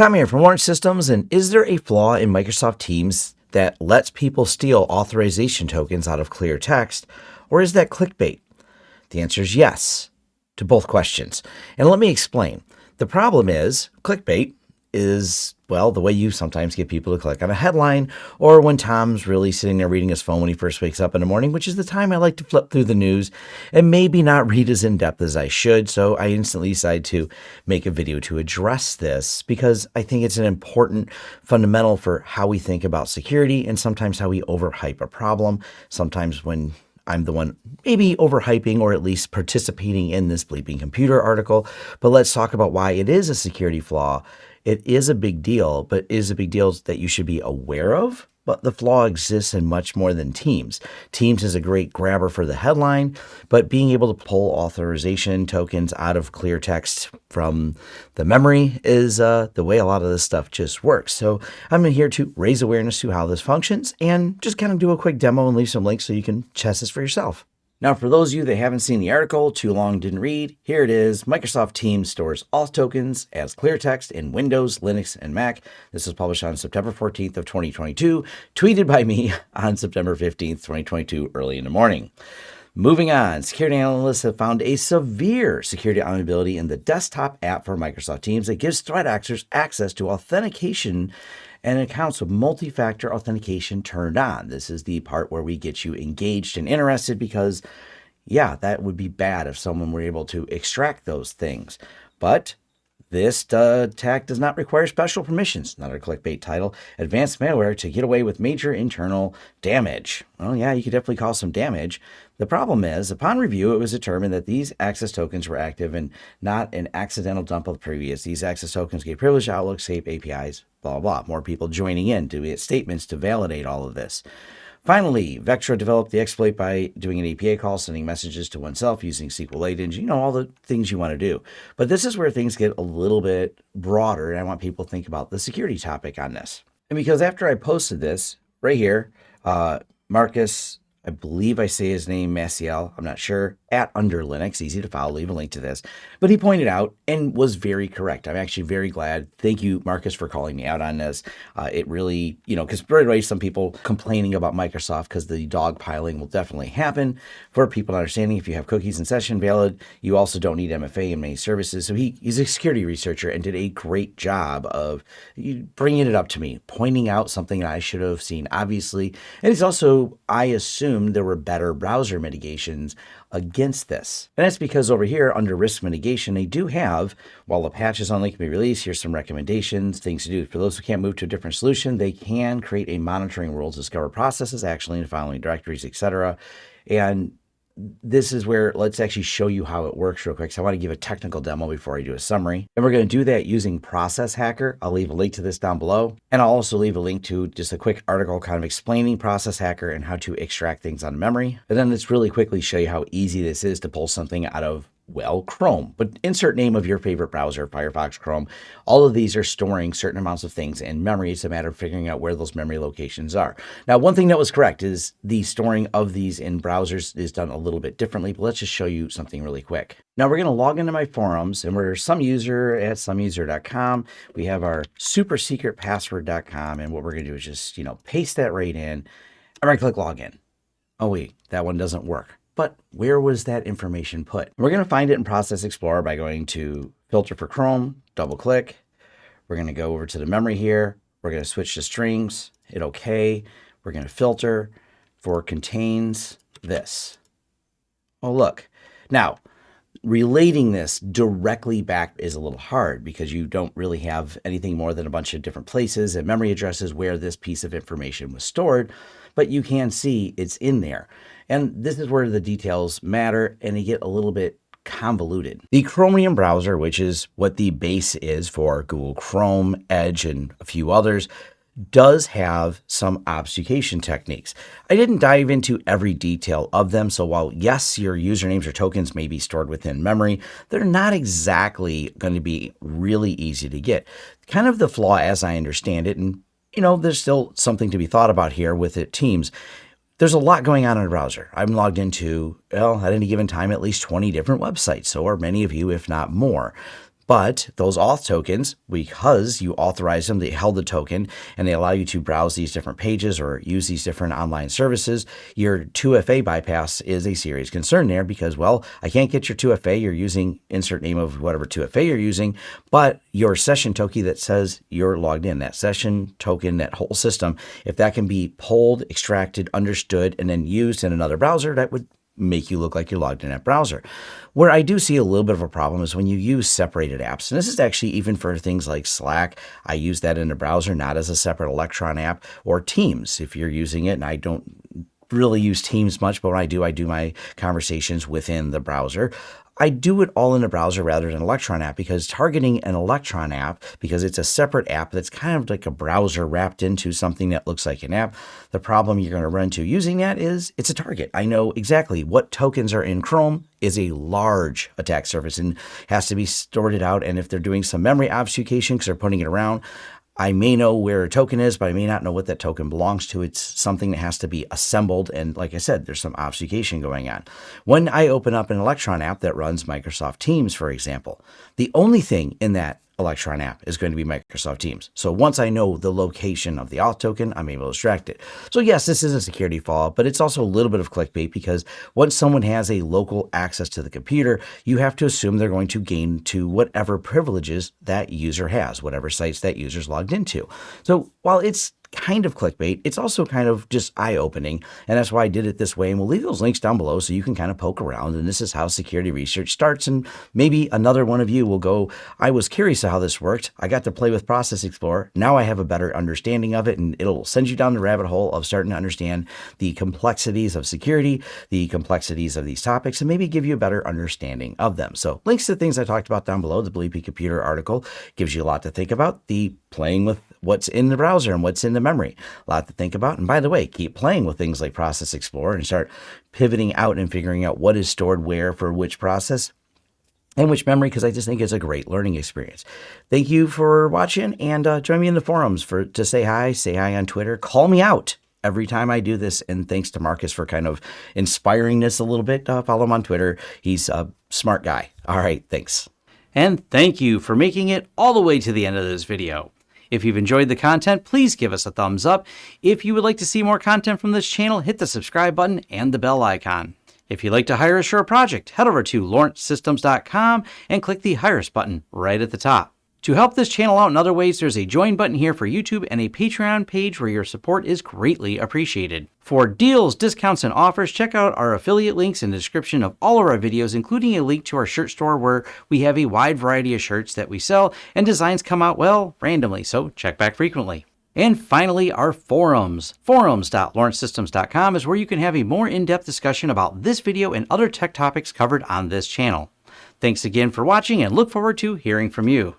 Tom here from Lawrence Systems, and is there a flaw in Microsoft Teams that lets people steal authorization tokens out of clear text, or is that clickbait? The answer is yes to both questions. And let me explain. The problem is clickbait is, well, the way you sometimes get people to click on a headline, or when Tom's really sitting there reading his phone when he first wakes up in the morning, which is the time I like to flip through the news and maybe not read as in depth as I should. So I instantly decide to make a video to address this because I think it's an important fundamental for how we think about security and sometimes how we overhype a problem. Sometimes when I'm the one maybe overhyping or at least participating in this BleepingComputer article. But let's talk about why it is a security flaw it is a big deal, but is a big deal that you should be aware of. But the flaw exists in much more than Teams. Teams is a great grabber for the headline, but being able to pull authorization tokens out of clear text from the memory is uh, the way a lot of this stuff just works. So I'm here to raise awareness to how this functions and just kind of do a quick demo and leave some links so you can test this for yourself. Now, for those of you that haven't seen the article, too long didn't read, here it is. Microsoft Teams stores auth tokens as clear text in Windows, Linux, and Mac. This was published on September 14th of 2022, tweeted by me on September 15th, 2022, early in the morning. Moving on, security analysts have found a severe security vulnerability in the desktop app for Microsoft Teams that gives threat actors access to authentication and accounts with multi-factor authentication turned on. This is the part where we get you engaged and interested because, yeah, that would be bad if someone were able to extract those things. But this uh, attack does not require special permissions, not a clickbait title. Advanced malware to get away with major internal damage. Well, yeah, you could definitely cause some damage. The problem is, upon review, it was determined that these access tokens were active and not an accidental dump of the previous. These access tokens gave privileged Outlook, Skype APIs, blah, blah, blah. More people joining in to get statements to validate all of this. Finally, Vectra developed the exploit by doing an API call, sending messages to oneself using SQLite engine, you know, all the things you want to do. But this is where things get a little bit broader, and I want people to think about the security topic on this. And because after I posted this, right here, uh, Marcus I believe I say his name, Maciel, I'm not sure, at Under Linux, easy to follow, leave a link to this. But he pointed out and was very correct. I'm actually very glad. Thank you, Marcus, for calling me out on this. Uh, it really, you know, because right away, some people complaining about Microsoft because the dogpiling will definitely happen. For people understanding, if you have cookies in session valid, you also don't need MFA in many services. So he, he's a security researcher and did a great job of bringing it up to me, pointing out something I should have seen, obviously. And he's also, I assume, assumed there were better browser mitigations against this. And that's because over here under risk mitigation, they do have, while the patch is only can be released, here's some recommendations, things to do. For those who can't move to a different solution, they can create a monitoring rules, discover processes, actually in following directories, etc. And this is where let's actually show you how it works real quick. So I want to give a technical demo before I do a summary. And we're going to do that using Process Hacker. I'll leave a link to this down below. And I'll also leave a link to just a quick article kind of explaining Process Hacker and how to extract things on memory. And then let's really quickly show you how easy this is to pull something out of well, Chrome, but insert name of your favorite browser, Firefox, Chrome. All of these are storing certain amounts of things in memory. It's a matter of figuring out where those memory locations are. Now, one thing that was correct is the storing of these in browsers is done a little bit differently, but let's just show you something really quick. Now we're going to log into my forums and we're some user at someuser.com. We have our super secret password.com. And what we're going to do is just, you know, paste that right in. I'm to click login. Oh, wait, that one doesn't work but where was that information put? We're going to find it in Process Explorer by going to Filter for Chrome, double click. We're going to go over to the memory here. We're going to switch to strings, hit OK. We're going to filter for contains this. Oh, look. Now, relating this directly back is a little hard because you don't really have anything more than a bunch of different places and memory addresses where this piece of information was stored, but you can see it's in there. And this is where the details matter and they get a little bit convoluted. The Chromium browser, which is what the base is for Google Chrome, Edge, and a few others, does have some obfuscation techniques. I didn't dive into every detail of them, so while yes, your usernames or tokens may be stored within memory, they're not exactly going to be really easy to get. Kind of the flaw as I understand it, and you know, there's still something to be thought about here with it Teams, there's a lot going on in a browser. I'm logged into, well, at any given time, at least 20 different websites, or many of you, if not more. But those auth tokens, because you authorize them, they held the token and they allow you to browse these different pages or use these different online services, your 2FA bypass is a serious concern there because, well, I can't get your 2FA. You're using insert name of whatever 2FA you're using, but your session token that says you're logged in, that session token, that whole system, if that can be pulled, extracted, understood, and then used in another browser, that would make you look like you're logged in that browser. Where I do see a little bit of a problem is when you use separated apps. And this is actually even for things like Slack. I use that in a browser, not as a separate Electron app or Teams if you're using it. And I don't really use Teams much, but when I do, I do my conversations within the browser. I do it all in a browser rather than Electron app because targeting an Electron app, because it's a separate app that's kind of like a browser wrapped into something that looks like an app, the problem you're going to run into using that is it's a target. I know exactly what tokens are in Chrome is a large attack surface and has to be sorted out. And if they're doing some memory obfuscation because they're putting it around, I may know where a token is, but I may not know what that token belongs to. It's something that has to be assembled. And like I said, there's some obfuscation going on. When I open up an Electron app that runs Microsoft Teams, for example, the only thing in that Electron app is going to be Microsoft Teams. So once I know the location of the auth token, I'm able to extract it. So yes, this is a security flaw, but it's also a little bit of clickbait because once someone has a local access to the computer, you have to assume they're going to gain to whatever privileges that user has, whatever sites that user's logged into. So while it's kind of clickbait. It's also kind of just eye opening. And that's why I did it this way. And we'll leave those links down below so you can kind of poke around. And this is how security research starts. And maybe another one of you will go, I was curious how this worked. I got to play with Process Explorer. Now I have a better understanding of it. And it'll send you down the rabbit hole of starting to understand the complexities of security, the complexities of these topics, and maybe give you a better understanding of them. So links to things I talked about down below, the Bleepy Computer article gives you a lot to think about. The playing with what's in the browser and what's in the memory. A lot to think about. And by the way, keep playing with things like Process Explorer and start pivoting out and figuring out what is stored where for which process and which memory because I just think it's a great learning experience. Thank you for watching and uh, join me in the forums for to say hi, say hi on Twitter, call me out every time I do this. And thanks to Marcus for kind of inspiring this a little bit. Uh, follow him on Twitter. He's a smart guy. All right, thanks. And thank you for making it all the way to the end of this video. If you've enjoyed the content, please give us a thumbs up. If you would like to see more content from this channel, hit the subscribe button and the bell icon. If you'd like to hire us for a project, head over to lawrencesystems.com and click the Hire Us button right at the top. To help this channel out in other ways, there's a join button here for YouTube and a Patreon page where your support is greatly appreciated. For deals, discounts, and offers, check out our affiliate links in the description of all of our videos, including a link to our shirt store where we have a wide variety of shirts that we sell and designs come out, well, randomly, so check back frequently. And finally, our forums. Forums.lawrencesystems.com is where you can have a more in-depth discussion about this video and other tech topics covered on this channel. Thanks again for watching and look forward to hearing from you.